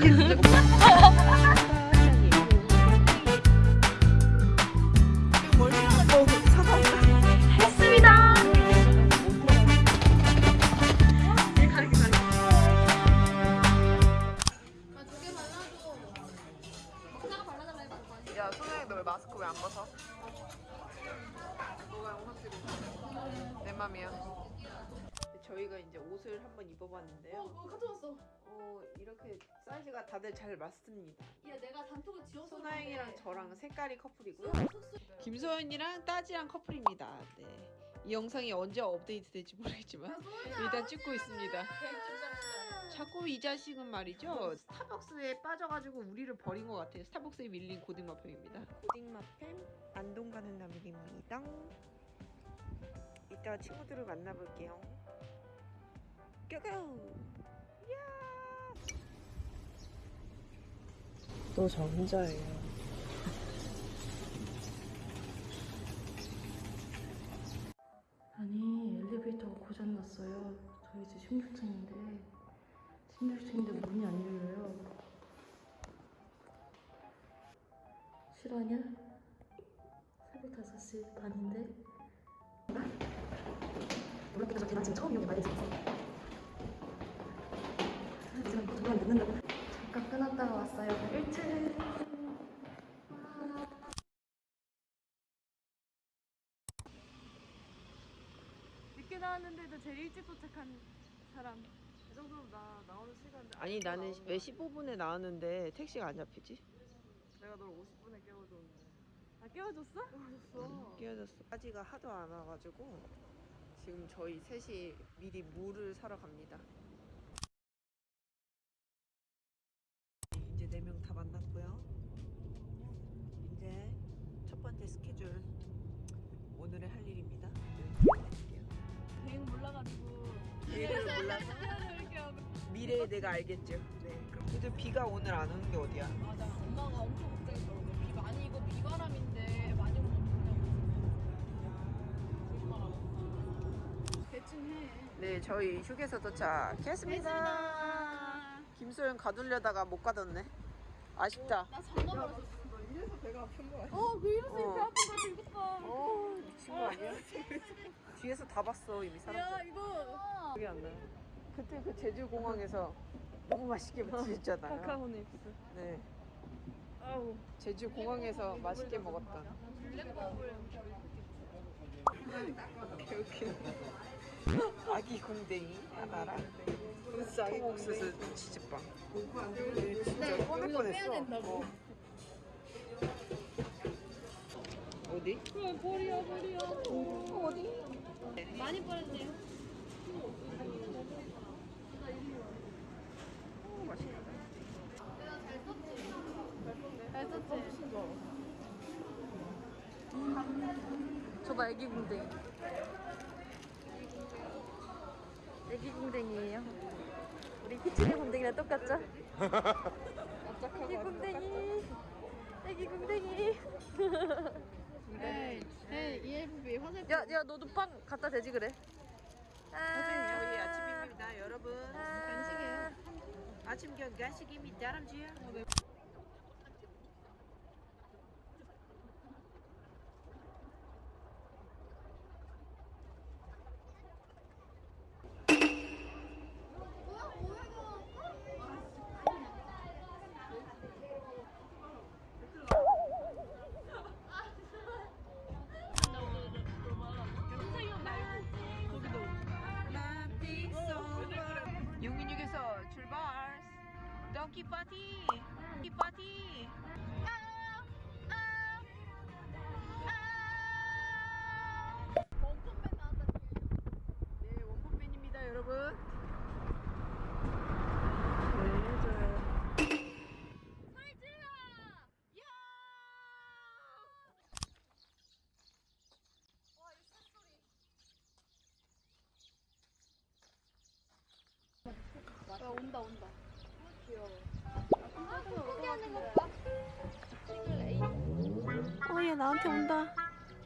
Yeah. 맞습니다. 얘 내가 단톡을 지웠어. 소나영이랑 저랑 색깔이 커플이고요. 김소연이랑 따지랑 커플입니다. 네. 이 영상이 언제 업데이트 될지 모르겠지만 일단 찍고 있습니다. 자꾸 이 자식은 말이죠. 스타벅스에 빠져가지고 우리를 버린 것 같아요. 스타벅스에 밀린 고딩마팸입니다. 고딩마팸 안동 가는 남일입니다. 이따 친구들을 만나볼게요. 뾰뾰! 또 저 혼자예요. 아니 엘리베이터가 고장났어요. 저희 집 16층인데 16층인데 문이 안 열려요. 실화냐? 새벽 5시 반인데? 저 계단 지금 처음 이용해 많이 있었어. 지금 두번 늦는다고. 잠깐 끊었다가 왔어요. 1층. 늦게 나왔는데도 제일 일찍 도착한 사람. 이 정도면 나 나오는 시간 아니 나는 왜 15분에 나왔는데 택시가 안 잡히지? 내가 널 50분에 깨워줬는데 아 깨워줬어? 응, 깨워줬어 까지가 하도 안 와가지고 지금 저희 셋이 미리 물을 사러 갑니다 미래에 내가 알겠죠 네 그럼 근데 비가 오늘 안 오는 게 어디야 맞아. 엄마가 엄청 걱정했더라고. 비 많이 이거 비바람인데 많이 오면 어떡하냐고. 대충 해. 네 저희 휴게소 도착했습니다 김소연 가두려다가 못 가뒀네 아쉽다 나 잠깐 말았어. 어, 그 이래서 어. 배 아픈 거 이것도. 어 미친 거 아니야? 뒤에서 다 봤어 이미 야, 사람들 이거. 기억이 안 나요 그때 그 제주 공항에서 너무 맛있게 드셨잖아요 카카오닉스. 네 아우. 제주 공항에서 맛있게 먹었던 블랙버블. 이렇게 아기 공댕이 하나랑 통옥수수 치즈빵 진짜 꺼낼 빼야 뻔했어. 어. 어디? 그래, 버려, 버려. 어디? 많이 버렸네요. 오, 맛있다 잘 썼지? 저거 애기 궁뎅이. 애기 궁뎅이에요. 우리 희철이 궁뎅이랑 똑같죠? 애기 궁뎅이. 애기 궁뎅이. 에이, 에이, EFB 화살. 야, 야, 너도 빵 갖다 대지 그래. 저희 아침입니다 여러분 간식이에요. 아침 겸 간식입니다 람쥐야 온다, 온다. 어, 얘 나한테 온다.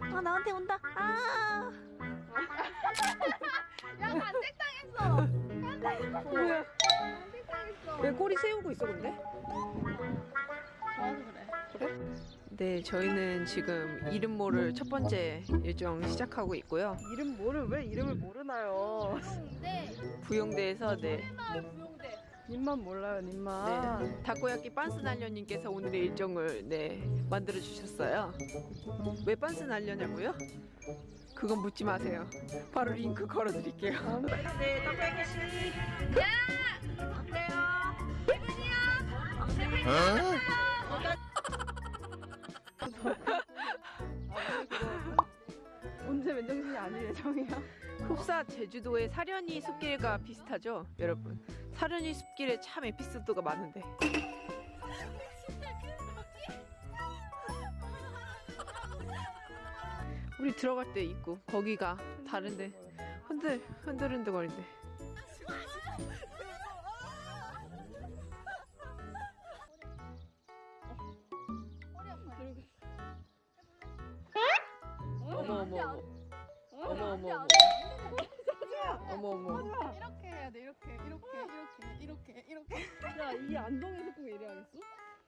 아, 나한테 온다. 아! 야, 간택당했어! 간택당했어! 간택당했어! 왜 꼬리 세우고 있어 근데? 좋아서 그래. 네, 저희는 지금 이름 모를 첫 번째 일정 시작하고 있고요. 이름 모를 왜 이름을 모르나요? 부용대. 부영대에서 네, 마을 부용대. 님만 몰라요, 님만. 네 다코야끼 빤스 날려님께서 오늘의 일정을 네 만들어 주셨어요. 왜 빤스 날려냐고요? 그건 묻지 마세요. 바로 링크 걸어 드릴게요. 네, 다코야끼 씨. 언제 맨정신이 아닐 예정이야. 흡사 제주도의 사려니 숲길과 비슷하죠, 여러분. 사려니 숲길에 참 에피소드가 많은데. 우리 들어갈 때 있고 거기가 다른데. 흔들 흔들 흔들 거린데. 어머 어머 어머. 어머 어머 어머 어머 어머 이렇게 해야 돼. 이렇게 이렇게 이렇게 이렇게 이렇게. 야, 이 안동에서 꼭 이래야겠어?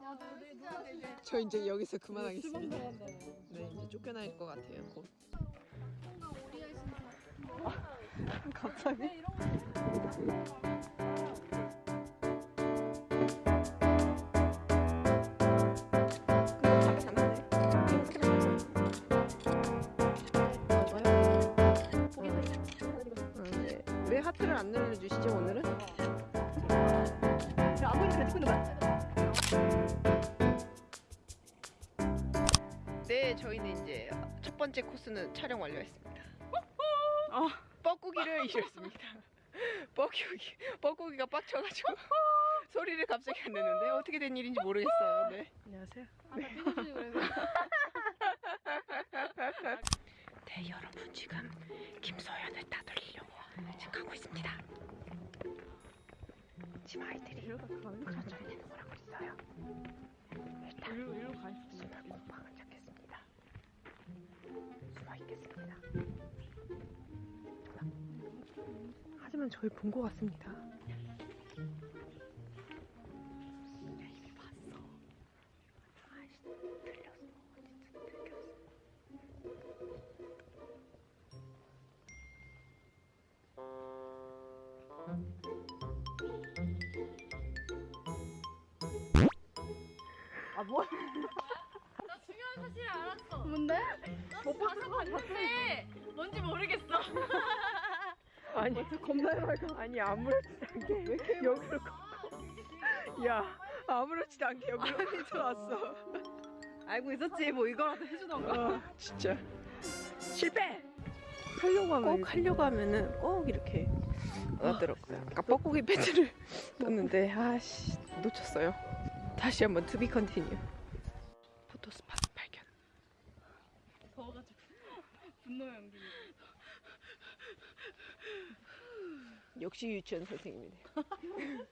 야, 너네 누가 되게 저 이제 여기서 그만하겠습니다. 들어간다. 네 이제 쫓겨날 것 같아요. 곧. 뭔가 오리알 신사. 갑자기? 네. 왜 하트를 안 눌러주시죠 오늘은? 야, 안 보이는 거야? 네 저희는 이제 첫 번째 코스는 촬영 완료했습니다. 어. 뻐꾸기를 이겼습니다. 뻐꾸기 뻐꾸기가 빡쳐가지고 소리를 갑자기 안 내는데 어떻게 된 일인지 모르겠어요. 네. 안녕하세요. 네 여러분 지금 김소연을 따돌리려고 지금 가고 있습니다. 지금 아이들이 천천히 되는 거라고 있어요. 일단 일로, 일로 가. 숨을 곰팡을 잡겠습니다. 숨어 있겠습니다. 하지만 저희 본 것 같습니다. 뭐야? 나 중요한 사실을 알았어. 뭔데? 못 봐서 봤는데 뭔지 모르겠어. 아니, 겁나 해맑아. 아니 아무렇지도 않게 여기로 걷고 야 아무렇지도 않게 여기로 들어왔어. 알고 있었지, 뭐 이거라도 해주던가. 어, 진짜 실패. 하려고 하면. 꼭 하려고 하면은 꼭 이렇게 나더라고요. 아까 뻐꾸기 팬츠를 떴는데 아씨 놓쳤어요. 다시 한번 to be continue. photo spot 발견. 더워가지고. 분노 연기. 역시 유치원 선생님이네요.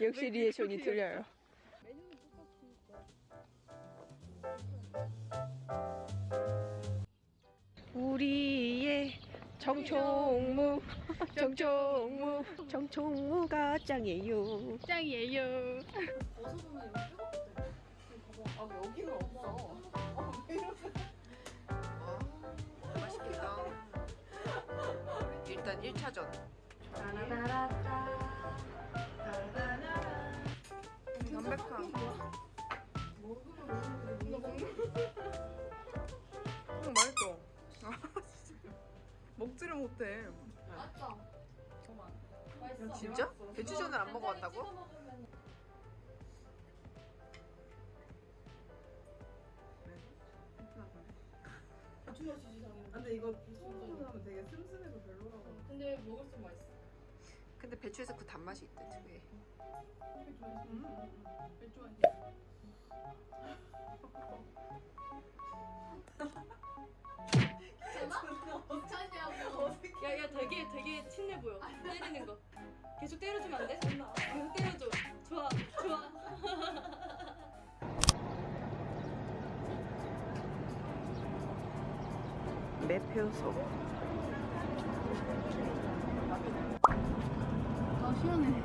역시 리액션이 틀려요. 우리의 정총무 정총무 정총무가 짱이에요. 짱이에요. 아 여기는 없어. 맛있겠다. 일단 1차전. 담백한. 먹지를 못해. 맞다. 맛있어. 진짜? 배추전을 안 먹어봤다고? 근데 이거 처음 하면 되게 슴슴해서 별로라고. 근데 먹을수록 맛있어. 근데 배추에서 그 단맛이 있대 특유의. 맥주 한 괜찮냐고. 야 야 되게 되게 친해 보여 때리는 거 계속 때려주면 안 돼? 계속 때려줘 좋아 좋아 매표소. 아 시원해.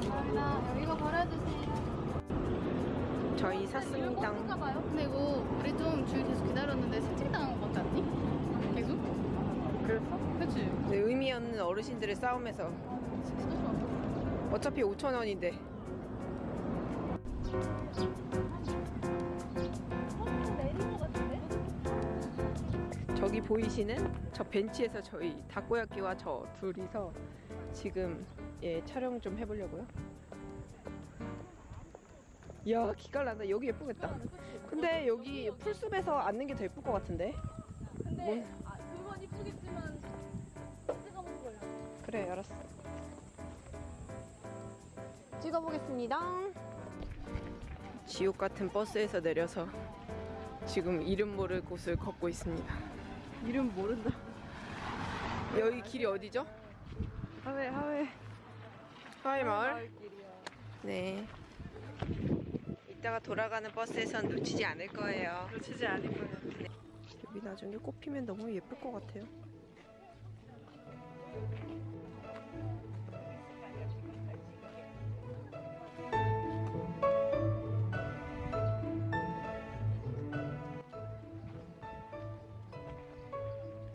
감사합니다. 이거 버려주세요. 샀습니다. 봐요. 근데 이거 우리 좀 줄 계속 기다렸는데 스틱 당한 것 같지 않니? 계속? 그랬어? 그치? 네, 의미 없는 어르신들의 싸움에서 어차피 5천 원인데. 저기 보이시는 저 벤치에서 저희 다코야끼와 저 둘이서 지금 예 촬영 좀 해보려고요. 이야 기깔 난다. 여기 예쁘겠다. 근데 여기 풀숲에서 앉는 게 더 예쁠 것 같은데. 근데 아, 그건 이쁘겠지만 찍어보는 거야. 그래 알았어. 찍어보겠습니다. 지옥 같은 버스에서 내려서 지금 이름 모를 곳을 걷고 있습니다. 이름 모른다. 여기 길이 어디죠? 하회 하회 하회 마을. 네. 이따가 돌아가는 버스에선 놓치지 않을 거예요. 놓치지 않을 거예요. 여기 나중에 꽃 피면 너무 예쁠 것 같아요.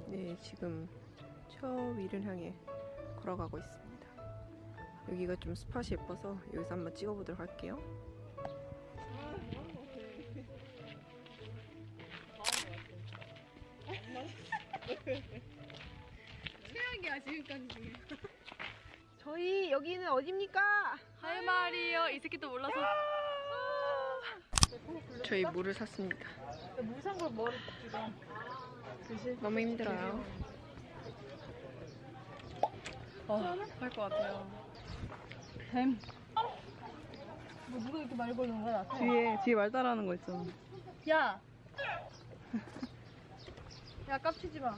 네, 지금 저 위를 향해 걸어가고 있습니다. 여기가 좀 스팟이 예뻐서 여기서 한번 찍어보도록 할게요. 최악이야 지금까지 중에. 저희 여기는 어디입니까? 할 말이요. 이 새끼도 몰라서. 저희 물을 샀습니다. 물산걸 머리 너무 힘들어요. 할것 같아요. 뱀. 뭐 누가 이렇게 말 거는 거야? 뒤에 뒤에 말 따라하는 거 있잖아. 야. 야 깝치지 마.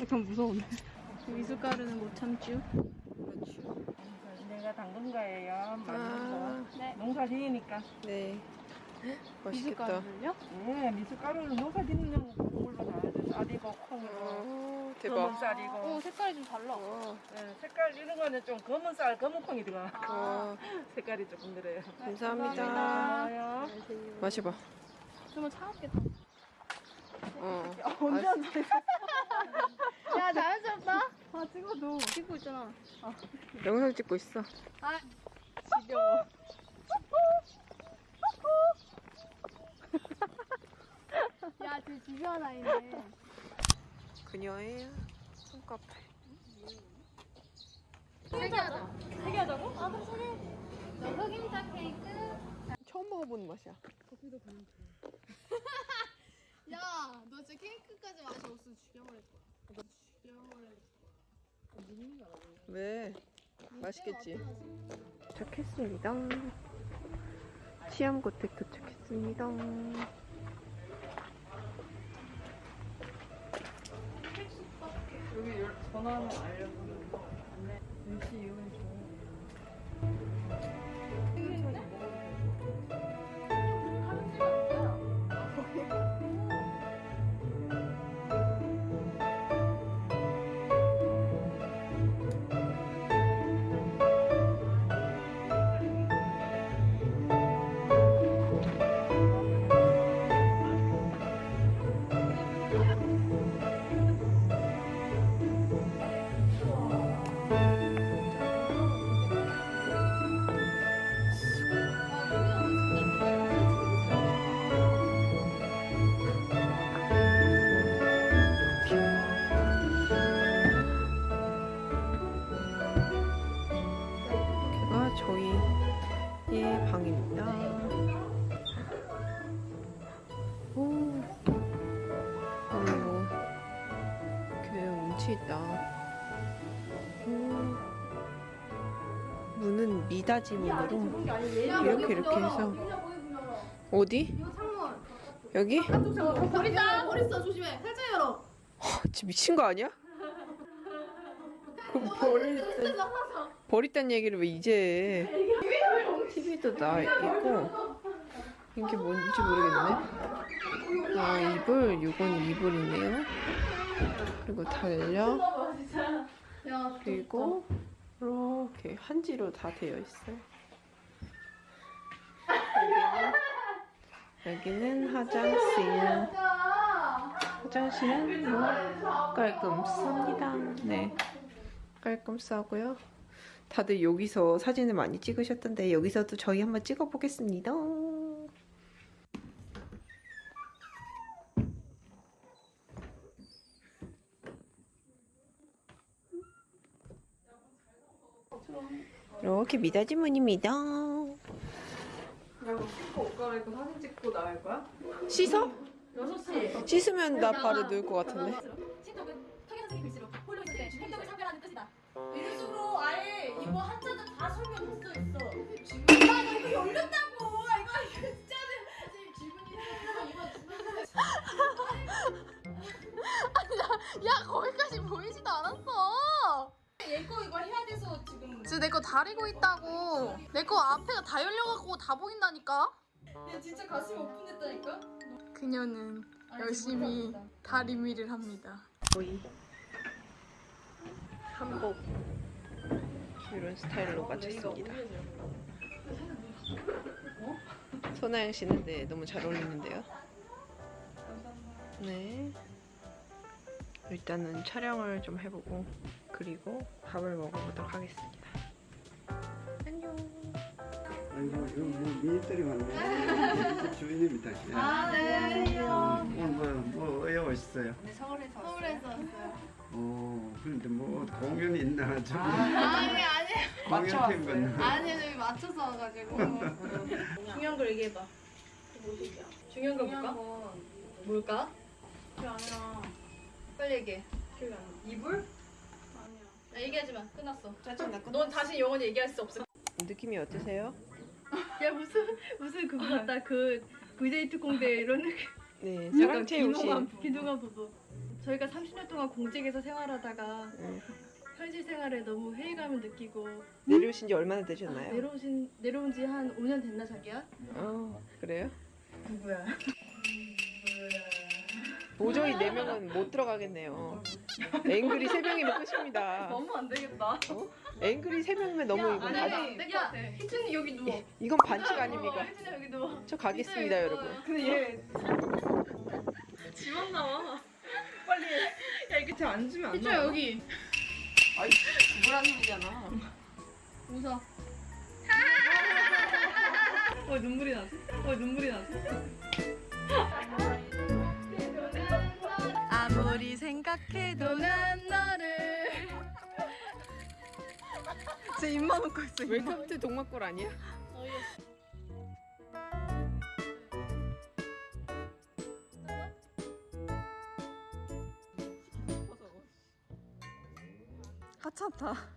약간 무서운데. 미숫가루는 못 참죠. 내가 당근가예요. 아, 농사 지으니까. 네. 맛있겠다. 네, 미숫가루는 농사 짓는 걸로 다 쌀이고 콩이 검은. 쌀이고. 오 색깔이 좀 달라. 어, 네, 색깔 이런 거는 좀 검은 쌀, 검은 콩이 들어가. 어, 색깔이 조금 그래요. 감사합니다. 고마워요. 마셔봐. 좀 차갑겠다. 어. 언제 아, 야 자연스럽다. 아 찍어도 찍고 있잖아. 영상 찍고 있어. 아 지겨워. 야, 쟤 지겨운 아이네. 그녀의 손카페. 세개 하자. 세개 하자고? 아, 그럼 세 개. 너 흑임자 케이크. 처음 먹어보는 맛이야. 야, 너 진짜 케이크까지 맛이 없어 죽여버릴 거야. 죽여버릴 왜? 맛있겠지. 도착했습니다. 시암고택 도착했습니다. 여기 전화하면 알려주는 거. 눈치 이용해 오, 문은 미닫이 문으로 이렇게 이렇게 해서 어디? 여기? 버린다. 버렸어. 조심해. 살짝 열어. 진짜 미친 거 아니야? 그럼 버릴 때 버렸단 얘기를 왜 이제 해? TV도 나 있고 이게 뭔지 모르겠네. 아 이불 이건 이불이네요. 그리고 달력 야, 그리고 이렇게 한지로 다 되어 있어요. 여기는, 여기는 화장실. 화장실은 뭐 깔끔합니다. 네, 깔끔 싸고요. 다들 여기서 사진을 많이 찍으셨던데 여기서도 저희 한번 찍어 보겠습니다. 이렇게 미닫이문입니다. 옷 갈아입고 사진 찍고 나갈 거야? 씻어? 6시. 씻으면 나 바로 누울 것 같은데. 신동은 턱에 선생님 글씨로 홀로 있을 때 행동을 차별하는 뜻이다. 이런 식으로 아예 이거 한자도 다 설명했어 있어. 아, 나 이거 열렸다고. 이거 이거 진짜는 선생님 질문이 야 거기까지 보이지도 않았어. 얘거 이거 해야 돼서 지금. 지금 내 거 다리고 있다고. 내 거 앞에가 다 열려갖고 다 보인다니까. 야 진짜 가슴이 오픈됐다니까. 그녀는 아니, 열심히 못하겠다. 다리미를 합니다. 거의 한복 이런 스타일로 마쳤습니다. 손아영 씨는 네 너무 잘 어울리는데요. 네. 일단은 촬영을 좀 해보고 그리고 밥을 먹어보도록 하겠습니다. 안녕. 아이고 이거 뭐 미니들이 많네. 이집 주인입니다. 아 네. 오늘 뭐뭐 왜 오셨어요? 서울에서 왔어요. 어 그런데 뭐 공연이 있나 저기 아니 아니 팀 같나? 아니 저기 맞춰서 와가지고. 중요한 걸 얘기해봐. 중요한 거 뭘까? 뭘까? 그게 아니라 빨리 얘기해. 기억이 안 나. 이불? 야, 얘기하지 마. 끝났어. 짜증나. 넌 다시 영원히 얘기할 수 없어. 느낌이 어떠세요? 야 무슨 무슨 그거 같다. 그 V데이트 공대 이런 네, 약간 사랑채 옷이. 비농한 비농한 부부. 저희가 30년 동안 공직에서 생활하다가 네. 현실 생활에 너무 회의감을 느끼고 내려오신 지 얼마나 되셨나요? 내려오신 내려온 지 한 5년 됐나 자기야? 어, 그래요? 누구야? 도저히 네 명은 못 들어가겠네요. 앵글이 세 명이면 끝입니다. 너무 안 되겠다. 앵글이 세 명이면 너무 이거 아니, 다, 아니, 야, 희준이 여기 누워. 이건 반칙 아닙니까? 희준이 여기 누워. 저 가겠습니다, 여러분. 근데 얘 지원 나와. 빨리. 야 이거 쟤 앉으면 안 희주야 여기. 아이, 뭐란 소리잖아. 웃어. 어 눈물이 나지? 어 눈물이 나지? 아무리 생각해도 난 너를. 쟤 입만 웃고 있어. 웰컴 투 동막골 아니야? 하찮다.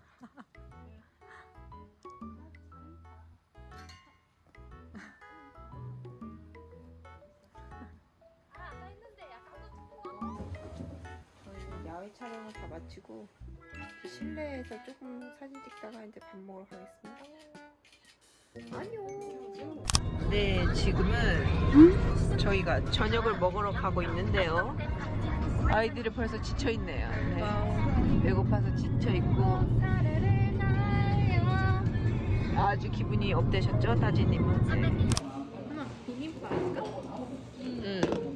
촬영을 다 마치고 실내에서 조금 사진 찍다가 이제 밥 먹으러 가겠습니다. 안녕. 네, 지금은 저희가 저녁을 먹으러 가고 있는데요. 아이들이 벌써 지쳐 있네요. 네. 배고파서 지쳐 있고 아주 기분이 업되셨죠, 다지님은? 네. 응.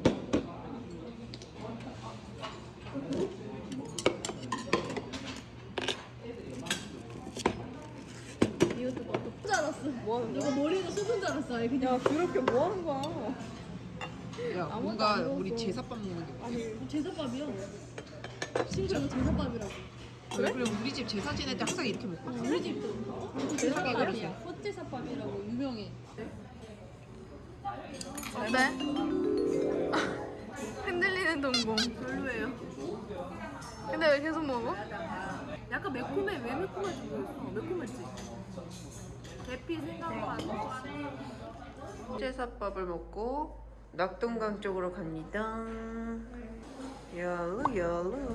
줄 알았어. 뭐 하는 이거 머리도 쏟은 줄 알았어. 그냥 야, 그렇게 뭐 하는 거야? 야, 뭔가 우리 제사밥 먹는 게 아니 제사밥이야. 심지어 이거 제사밥이라고. 그래? 그래 우리 집 제사 지낼 때 항상 이렇게 먹거든. 우리 집도 이거 제사밥이야. 헛제사밥이라고 유명해. 어때? 흔들리는 동공. 별로예요. 근데 왜 계속 먹어? 약간 매콤해. 왜 매콤한지 모르겠어. 매콤했지. 대피 나. 제사밥을 먹고 낙동강 쪽으로 갑니다. 열로 열로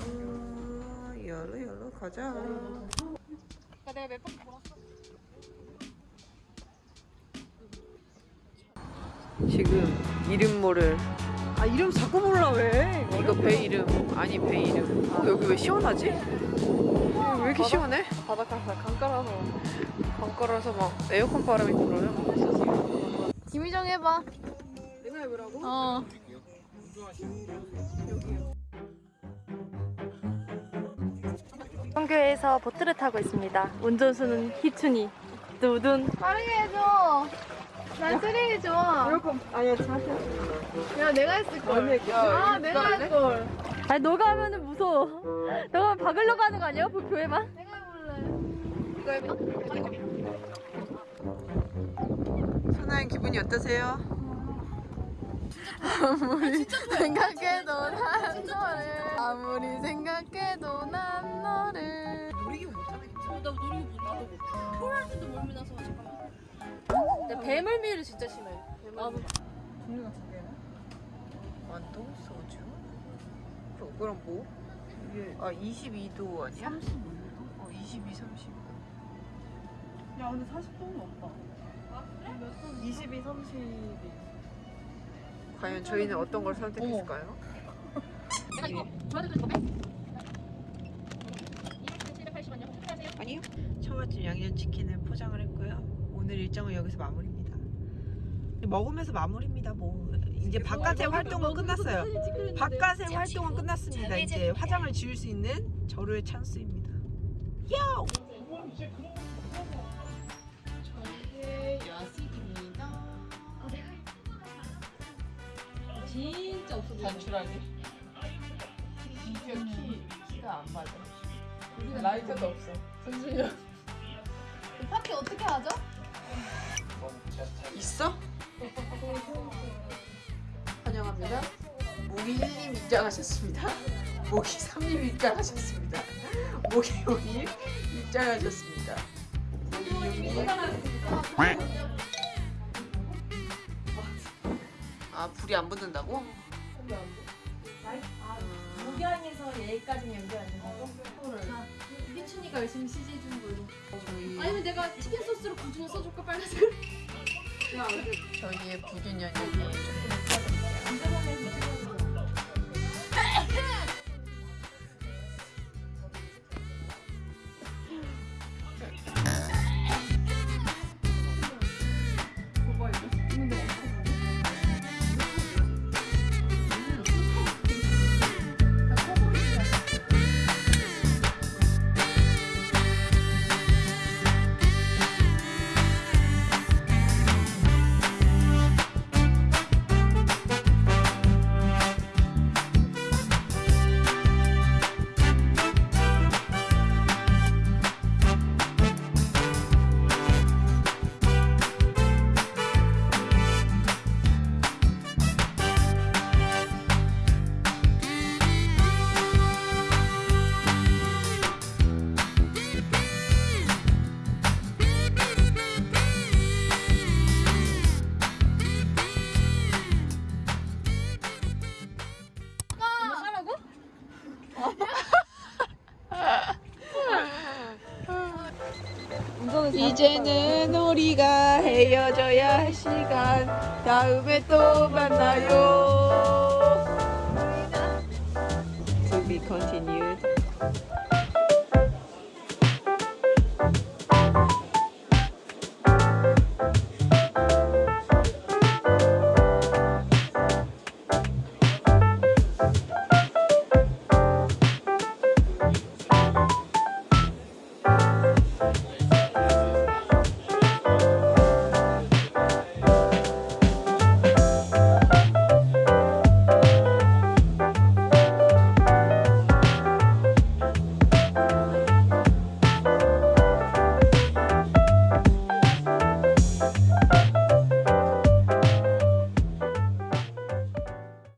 열로 열로 가자. 내가 몇 바퀴 돌았어. 지금 이름 모를 아 이름 자꾸 몰라 왜? 이거 배 이름 아니 배 이름 어, 여기 왜 시원하지? 왜 이렇게 이렇게 시원해? 바닷가에서 강가라서 강가라서 막 에어컨 바람이 불어요. 김희정 해봐. 내가 해보라고? 어. 성교에서 보트를 타고 있습니다. 운전수는 희춘이. 두둔. 빠르게 해줘. 난 스릴이 좋아. 에어컨 아니야 자세. 야, 내가 했을 걸. 아, 내가 할 걸. 아니 너가 하면은 무서워. 너가 박으려고 하는 거 아니야? 교회만? 선아의 기분이 어떠세요? 아무리 생각해도 난 너를. 아무리 생각해도 난 너를. 놀이기구. 나 노리고 못 나도 못. 토할 때도 멀미 나서 잠깐만. 근데 배멀미를 진짜 심해. 배멀미. 종류가 두 개나? 완도 소주. 그 그럼 뭐? 아 22도 아니야? 32도? 어 22, 30. 야 근데 40도는 없다. 22, 30이. 과연 저희는 어떤 걸 선택했을까요? 내가 이거 도와드릴 거야? 아니요. 처갓집 양념치킨을 포장을 했고요. 오늘 일정은 여기서 마무리입니다. 먹으면서 마무리입니다. 뭐 이제 바깥의 활동은 끝났어요. 바깥의 활동은 끝났습니다. 이제 화장을 지울 수 있는 절호의 찬스입니다. 야우! 진짜 없어 보여. 단출하게. 비디오 키 키가 안 맞아. 라이터도 없어. 잠시만요. 파티 어떻게 하죠? 있어? 환영합니다. 모기 1님 입장하셨습니다. 모기 3님 입장하셨습니다. 모기 5님 입장하셨습니다. 모기 6님. 아 불이 안 붙는다고? 목양에서 얘까지 연결 안 되는 거? 희춘이가 열심히 CG 해주는 걸로. 저희 아니면 내가 치킨 소스로 구준을 써줄까 빨간색? 저희의 연역이 조금 있어요. 이제는 우리가 헤어져야 할 시간. 다음에 또 만나요. To be continued